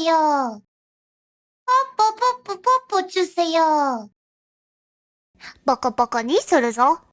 주세 요. 뽀뽀뽀뽀뽀뽀 주세 요. 뽀コ뽀コにするぞ。